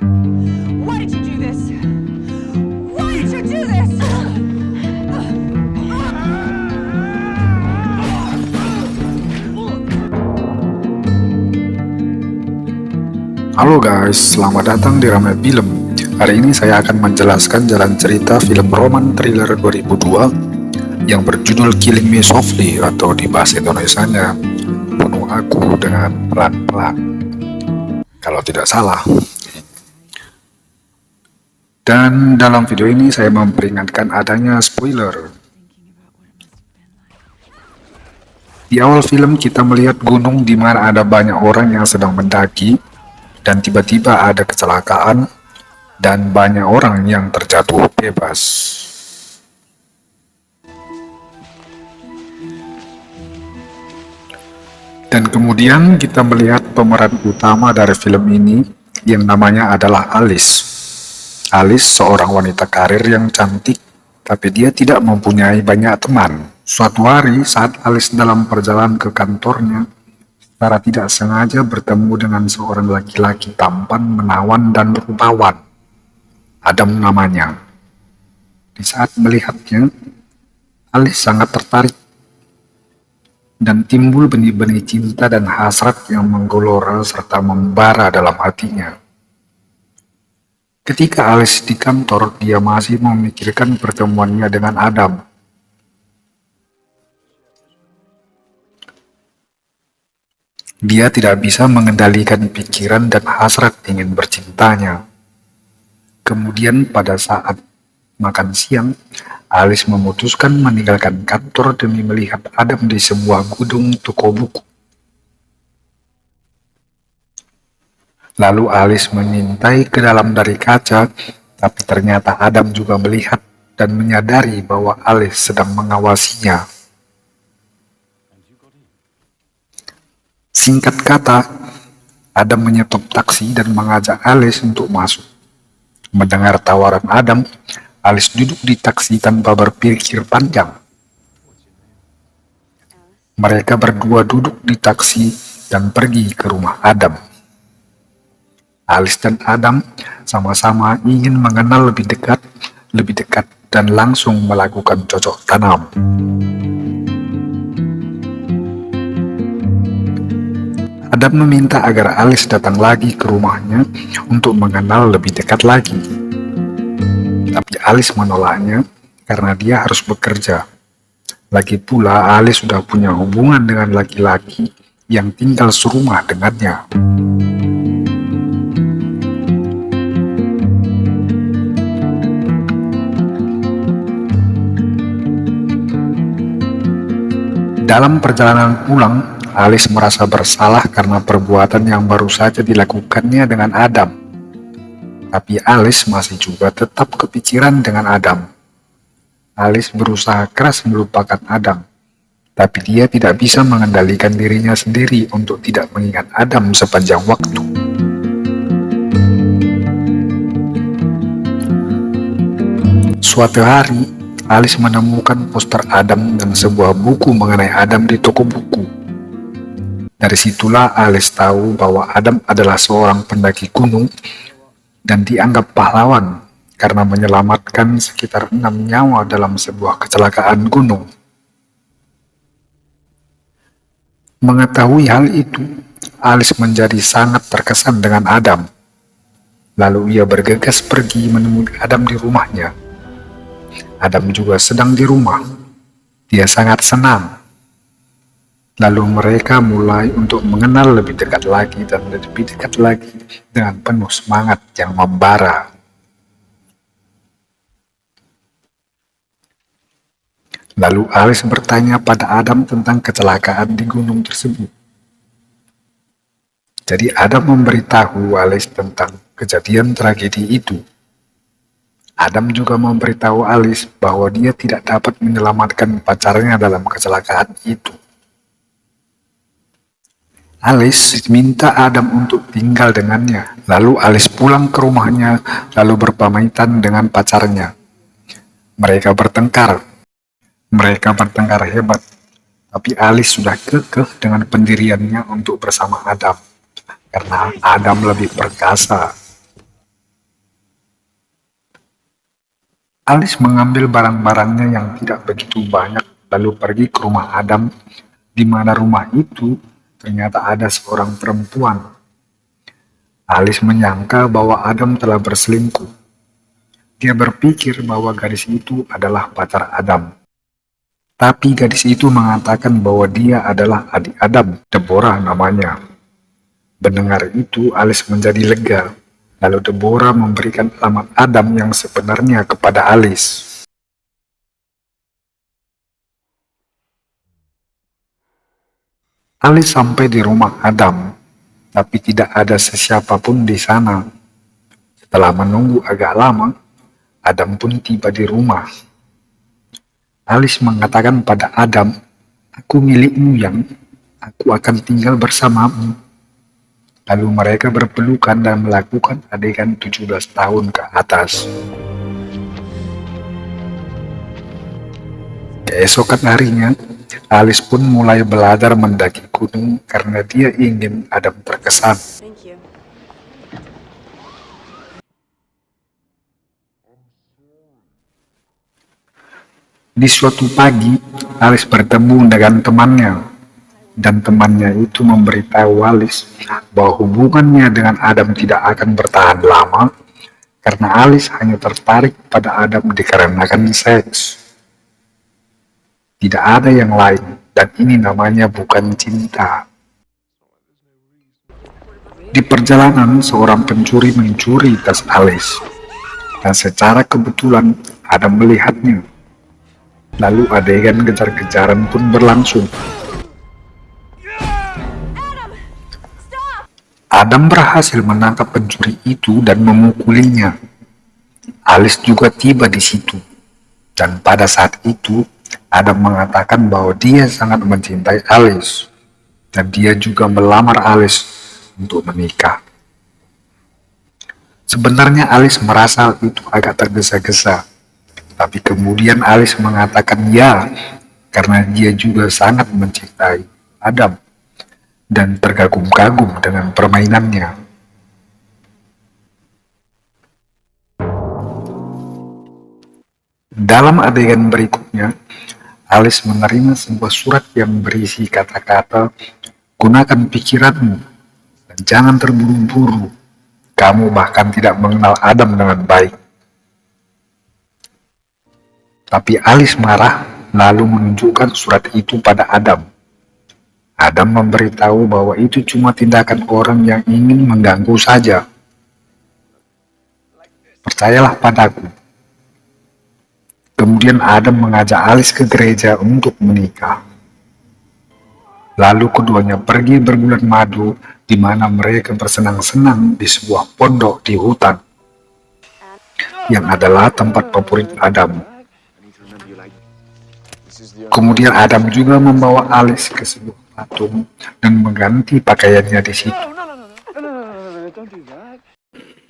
Halo guys, selamat datang di Ramai Film. Hari ini saya akan menjelaskan jalan cerita film roman thriller 2002 yang berjudul Killing Me Softly atau di bahasa Indonesia Bunuh Aku dengan Pelan-Pelan. Kalau tidak salah. Dan dalam video ini saya memperingatkan adanya spoiler. Di awal film kita melihat gunung di mana ada banyak orang yang sedang mendaki dan tiba-tiba ada kecelakaan dan banyak orang yang terjatuh bebas. Dan kemudian kita melihat pemeran utama dari film ini yang namanya adalah Alice. Alice seorang wanita karir yang cantik, tapi dia tidak mempunyai banyak teman. Suatu hari saat Alice dalam perjalanan ke kantornya, secara tidak sengaja bertemu dengan seorang laki-laki tampan, menawan, dan rupawan. Adam namanya. Di saat melihatnya, Alice sangat tertarik dan timbul benih-benih cinta dan hasrat yang menggelora serta membara dalam hatinya. Ketika Alice di kantor, dia masih memikirkan pertemuannya dengan Adam. Dia tidak bisa mengendalikan pikiran dan hasrat ingin bercintanya. Kemudian pada saat makan siang, Alice memutuskan meninggalkan kantor demi melihat Adam di sebuah gudung toko buku. Lalu Alice mengintai ke dalam dari kaca, tapi ternyata Adam juga melihat dan menyadari bahwa Alice sedang mengawasinya. Singkat kata, Adam menyetop taksi dan mengajak Alice untuk masuk. Mendengar tawaran Adam, Alice duduk di taksi tanpa berpikir panjang. Mereka berdua duduk di taksi dan pergi ke rumah Adam. Alice dan Adam sama-sama ingin mengenal lebih dekat, lebih dekat, dan langsung melakukan cocok tanam. Adam meminta agar Alice datang lagi ke rumahnya untuk mengenal lebih dekat lagi. Tapi Alice menolaknya karena dia harus bekerja. Lagi pula Alice sudah punya hubungan dengan laki-laki yang tinggal serumah dengannya. Dalam perjalanan pulang, Alice merasa bersalah karena perbuatan yang baru saja dilakukannya dengan Adam. Tapi Alice masih juga tetap kepikiran dengan Adam. Alice berusaha keras melupakan Adam, tapi dia tidak bisa mengendalikan dirinya sendiri untuk tidak mengingat Adam sepanjang waktu. Suatu hari, Alice menemukan poster Adam dan sebuah buku mengenai Adam di toko buku. Dari situlah Alice tahu bahwa Adam adalah seorang pendaki gunung dan dianggap pahlawan karena menyelamatkan sekitar enam nyawa dalam sebuah kecelakaan gunung. Mengetahui hal itu, Alice menjadi sangat terkesan dengan Adam. Lalu ia bergegas pergi menemui Adam di rumahnya. Adam juga sedang di rumah. Dia sangat senang Lalu mereka mulai untuk mengenal lebih dekat lagi dan lebih dekat lagi dengan penuh semangat yang membara. Lalu Alice bertanya pada Adam tentang kecelakaan di gunung tersebut. Jadi Adam memberitahu Alice tentang kejadian tragedi itu. Adam juga memberitahu Alice bahwa dia tidak dapat menyelamatkan pacarnya dalam kecelakaan itu. Alice minta Adam untuk tinggal dengannya. Lalu Alice pulang ke rumahnya, lalu berpamitan dengan pacarnya. Mereka bertengkar. Mereka bertengkar hebat. Tapi Alice sudah kekeh dengan pendiriannya untuk bersama Adam. Karena Adam lebih perkasa. Alice mengambil barang-barangnya yang tidak begitu banyak lalu pergi ke rumah Adam di mana rumah itu ternyata ada seorang perempuan. Alice menyangka bahwa Adam telah berselingkuh. Dia berpikir bahwa gadis itu adalah pacar Adam. Tapi gadis itu mengatakan bahwa dia adalah adik Adam, Deborah namanya. Mendengar itu, Alice menjadi lega. Lalu Deborah memberikan alamat Adam yang sebenarnya kepada Alice. Alice sampai di rumah Adam, tapi tidak ada sesiapapun di sana. Setelah menunggu agak lama, Adam pun tiba di rumah. Alice mengatakan pada Adam, Aku milikmu yang, aku akan tinggal bersamamu. Lalu mereka berpelukan dan melakukan adegan 17 tahun ke atas. Keesokan harinya, Alice pun mulai belajar mendaki gunung karena dia ingin Adam terkesan. Di suatu pagi, Alice bertemu dengan temannya, dan temannya itu memberitahu Alice bahwa hubungannya dengan Adam tidak akan bertahan lama karena Alice hanya tertarik pada Adam dikarenakan seks. Tidak ada yang lain, dan ini namanya bukan cinta. Di perjalanan, seorang pencuri mencuri tas Alice, dan secara kebetulan Adam melihatnya. Lalu adegan kejar-kejaran pun berlangsung. Adam berhasil menangkap pencuri itu dan memukulinya. Alice juga tiba di situ. Dan pada saat itu, Adam mengatakan bahwa dia sangat mencintai Alice. Dan dia juga melamar Alice untuk menikah. Sebenarnya Alice merasa itu agak tergesa-gesa tapi kemudian Alice mengatakan ya, karena dia juga sangat mencintai Adam dan terkagum-kagum dengan permainannya. Dalam adegan berikutnya, Alice menerima sebuah surat yang berisi kata-kata gunakan pikiranmu dan jangan terburu-buru. Kamu bahkan tidak mengenal Adam dengan baik. Tapi Alice marah lalu menunjukkan surat itu pada Adam. Adam memberitahu bahwa itu cuma tindakan orang yang ingin mengganggu saja. Percayalah padaku. Kemudian Adam mengajak Alice ke gereja untuk menikah. Lalu keduanya pergi berbulan madu di mana mereka bersenang-senang di sebuah pondok di hutan yang adalah tempat favorit Adam. Kemudian Adam juga membawa Alice ke sebuah patung dan mengganti pakaiannya di situ.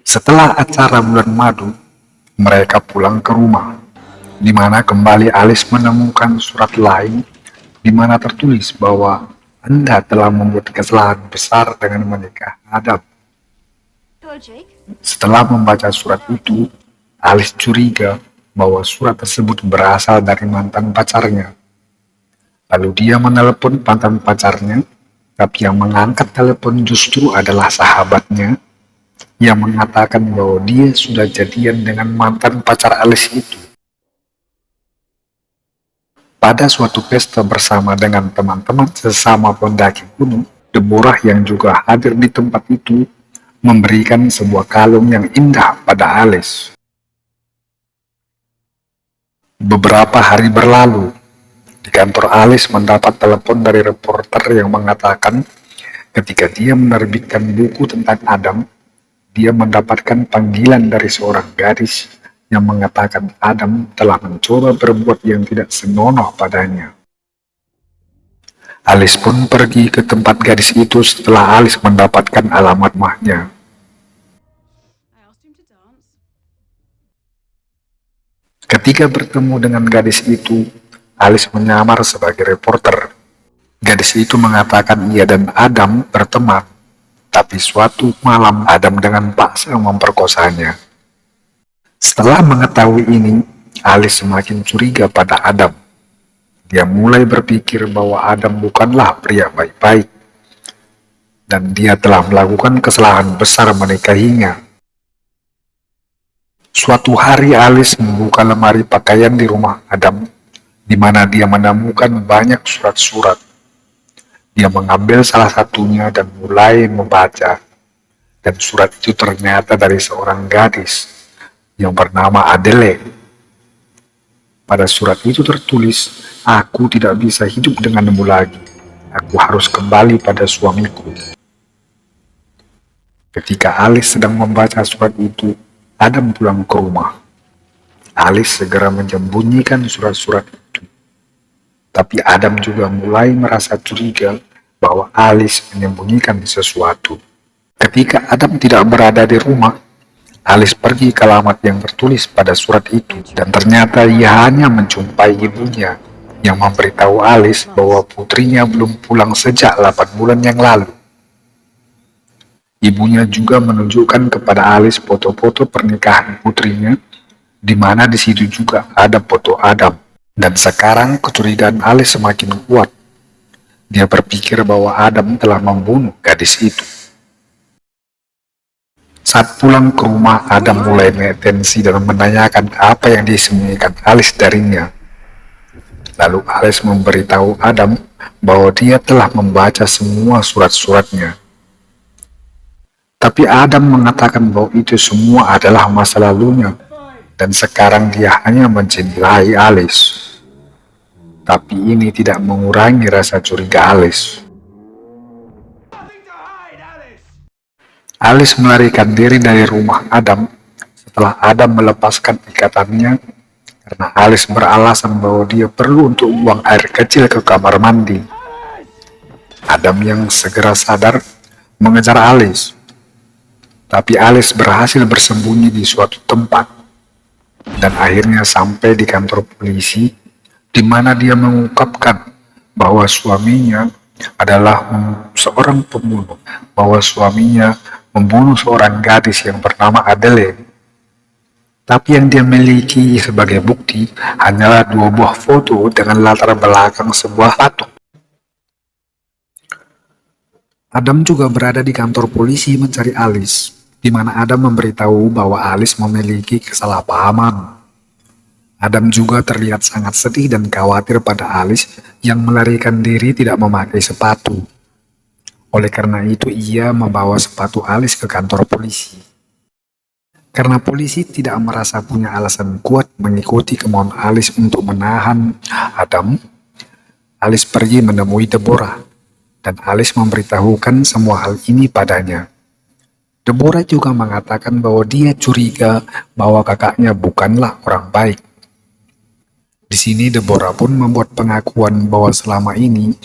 Setelah acara bulan madu, mereka pulang ke rumah, di mana kembali Alice menemukan surat lain di mana tertulis bahwa Anda telah membuat kesalahan besar dengan menikah Adam. Setelah membaca surat itu, Alice curiga bahwa surat tersebut berasal dari mantan pacarnya. Lalu dia menelepon mantan pacarnya, tapi yang mengangkat telepon justru adalah sahabatnya yang mengatakan bahwa dia sudah jadian dengan mantan pacar Alice itu. Pada suatu pesta bersama dengan teman-teman sesama pendaki gunung, Deborah yang juga hadir di tempat itu memberikan sebuah kalung yang indah pada Alice. Beberapa hari berlalu, di kantor Alice mendapat telepon dari reporter yang mengatakan ketika dia menerbitkan buku tentang Adam, dia mendapatkan panggilan dari seorang gadis yang mengatakan Adam telah mencoba berbuat yang tidak senonoh padanya. Alice pun pergi ke tempat gadis itu setelah Alice mendapatkan alamat mahnya. Ketika bertemu dengan gadis itu, Alice menyamar sebagai reporter. Gadis itu mengatakan ia dan Adam berteman, tapi suatu malam Adam dengan paksa memperkosanya. Setelah mengetahui ini, Alice semakin curiga pada Adam. Dia mulai berpikir bahwa Adam bukanlah pria baik-baik. Dan dia telah melakukan kesalahan besar menikahinya. Suatu hari Alice membuka lemari pakaian di rumah Adam, di mana dia menemukan banyak surat-surat. Dia mengambil salah satunya dan mulai membaca. Dan surat itu ternyata dari seorang gadis yang bernama Adele pada surat itu tertulis, Aku tidak bisa hidup denganmu lagi. Aku harus kembali pada suamiku. Ketika Alice sedang membaca surat itu, Adam pulang ke rumah. Alice segera menyembunyikan surat-surat. Tapi Adam juga mulai merasa curiga bahwa Alice menyembunyikan sesuatu. Ketika Adam tidak berada di rumah, Alice pergi ke alamat yang tertulis pada surat itu dan ternyata ia hanya menjumpai ibunya yang memberitahu Alice bahwa putrinya belum pulang sejak 8 bulan yang lalu. Ibunya juga menunjukkan kepada Alice foto-foto pernikahan putrinya di mana di situ juga ada foto Adam. Dan sekarang kecurigaan Alice semakin kuat. Dia berpikir bahwa Adam telah membunuh gadis itu. Saat pulang ke rumah, Adam mulai mengatensi dan menanyakan apa yang disembunyikan Alice darinya. Lalu Alice memberitahu Adam bahwa dia telah membaca semua surat-suratnya. Tapi Adam mengatakan bahwa itu semua adalah masa lalunya, dan sekarang dia hanya mencintai Alice. Tapi ini tidak mengurangi rasa curiga Alice. Alice melarikan diri dari rumah Adam setelah Adam melepaskan ikatannya karena Alice beralasan bahwa dia perlu untuk buang air kecil ke kamar mandi. Adam yang segera sadar mengejar Alice, tapi Alice berhasil bersembunyi di suatu tempat dan akhirnya sampai di kantor polisi di mana dia mengungkapkan bahwa suaminya adalah seorang pembunuh, bahwa suaminya membunuh seorang gadis yang bernama Adele. Tapi yang dia miliki sebagai bukti hanyalah dua buah foto dengan latar belakang sebuah patung. Adam juga berada di kantor polisi mencari Alice, di mana Adam memberitahu bahwa Alice memiliki kesalahpahaman. Adam juga terlihat sangat sedih dan khawatir pada Alice yang melarikan diri tidak memakai sepatu. Oleh karena itu ia membawa sepatu Alice ke kantor polisi. Karena polisi tidak merasa punya alasan kuat mengikuti kemauan Alice untuk menahan Adam, Alice pergi menemui Deborah, dan Alice memberitahukan semua hal ini padanya. Deborah juga mengatakan bahwa dia curiga bahwa kakaknya bukanlah orang baik. Di sini Deborah pun membuat pengakuan bahwa selama ini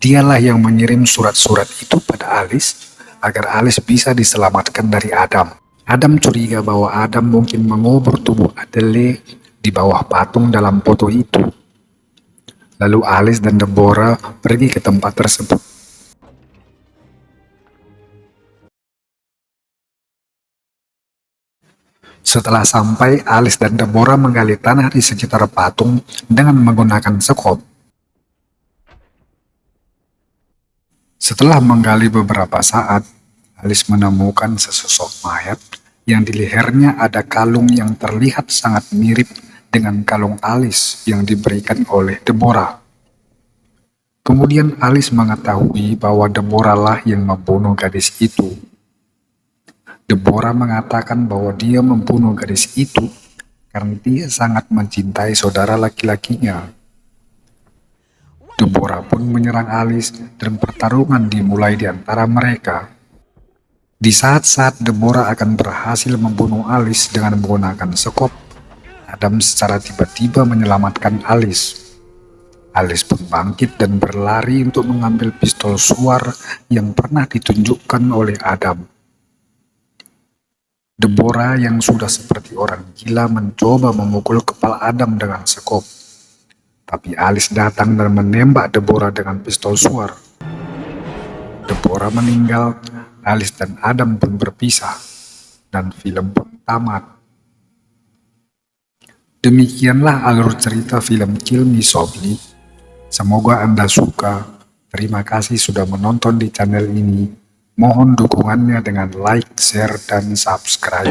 Dialah yang mengirim surat-surat itu pada Alice agar Alice bisa diselamatkan dari Adam. Adam curiga bahwa Adam mungkin mengubur tubuh Adele di bawah patung dalam foto itu. Lalu Alice dan Deborah pergi ke tempat tersebut. Setelah sampai, Alice dan Deborah menggali tanah di sekitar patung dengan menggunakan sekop. Setelah menggali beberapa saat, Alice menemukan sesosok mayat yang di lehernya ada kalung yang terlihat sangat mirip dengan kalung Alice yang diberikan oleh Deborah. Kemudian Alice mengetahui bahwa Deborah lah yang membunuh gadis itu. Deborah mengatakan bahwa dia membunuh gadis itu karena dia sangat mencintai saudara laki-lakinya. Deborah pun menyerang Alice dan pertarungan dimulai di antara mereka. Di saat-saat Deborah akan berhasil membunuh Alice dengan menggunakan sekop, Adam secara tiba-tiba menyelamatkan Alice. Alice pun bangkit dan berlari untuk mengambil pistol suar yang pernah ditunjukkan oleh Adam. Deborah yang sudah seperti orang gila mencoba memukul kepala Adam dengan sekop. Tapi Alice datang dan menembak Deborah dengan pistol suar. Deborah meninggal, Alice dan Adam pun berpisah, dan film pun tamat. Demikianlah alur cerita film Kill Me Softly. Semoga Anda suka. Terima kasih sudah menonton di channel ini. Mohon dukungannya dengan like, share, dan subscribe.